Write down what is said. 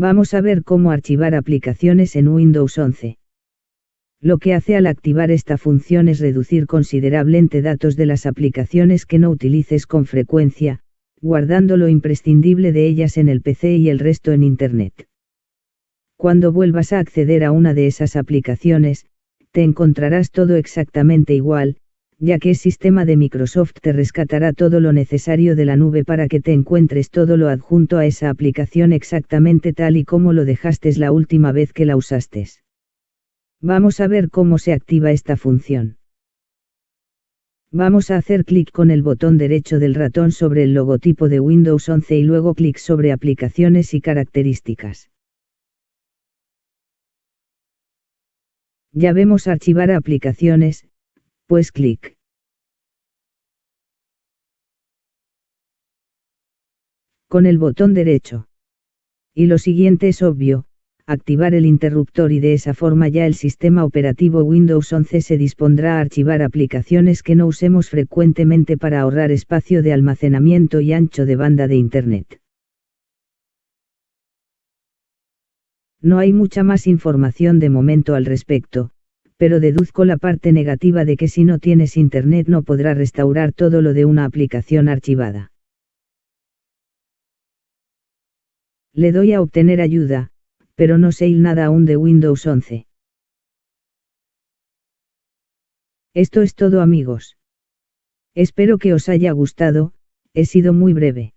Vamos a ver cómo archivar aplicaciones en Windows 11. Lo que hace al activar esta función es reducir considerablemente datos de las aplicaciones que no utilices con frecuencia, guardando lo imprescindible de ellas en el PC y el resto en Internet. Cuando vuelvas a acceder a una de esas aplicaciones, te encontrarás todo exactamente igual, ya que el sistema de Microsoft te rescatará todo lo necesario de la nube para que te encuentres todo lo adjunto a esa aplicación exactamente tal y como lo dejaste la última vez que la usaste. Vamos a ver cómo se activa esta función. Vamos a hacer clic con el botón derecho del ratón sobre el logotipo de Windows 11 y luego clic sobre Aplicaciones y características. Ya vemos archivar aplicaciones, pues clic. Con el botón derecho. Y lo siguiente es obvio, activar el interruptor y de esa forma ya el sistema operativo Windows 11 se dispondrá a archivar aplicaciones que no usemos frecuentemente para ahorrar espacio de almacenamiento y ancho de banda de Internet. No hay mucha más información de momento al respecto, pero deduzco la parte negativa de que si no tienes Internet no podrá restaurar todo lo de una aplicación archivada. Le doy a obtener ayuda, pero no sé nada aún de Windows 11. Esto es todo amigos. Espero que os haya gustado, he sido muy breve.